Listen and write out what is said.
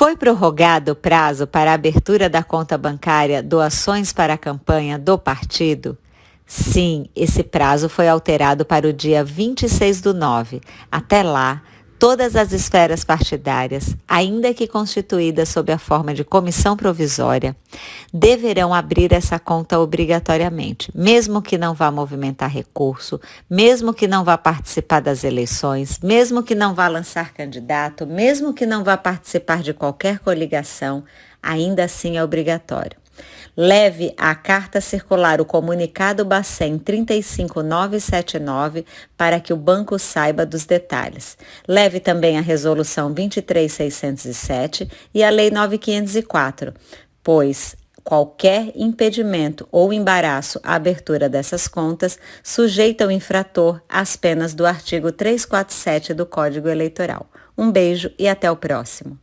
Foi prorrogado o prazo para a abertura da conta bancária Doações para a Campanha do Partido? Sim, esse prazo foi alterado para o dia 26 do 9. Até lá, todas as esferas partidárias, ainda que constituídas sob a forma de comissão provisória, deverão abrir essa conta obrigatoriamente, mesmo que não vá movimentar recurso, mesmo que não vá participar das eleições, mesmo que não vá lançar candidato, mesmo que não vá participar de qualquer coligação, ainda assim é obrigatório. Leve à carta circular o comunicado Bacen 35979 para que o banco saiba dos detalhes. Leve também a resolução 23607 e a lei 9504, pois qualquer impedimento ou embaraço à abertura dessas contas sujeita o infrator às penas do artigo 347 do Código Eleitoral. Um beijo e até o próximo.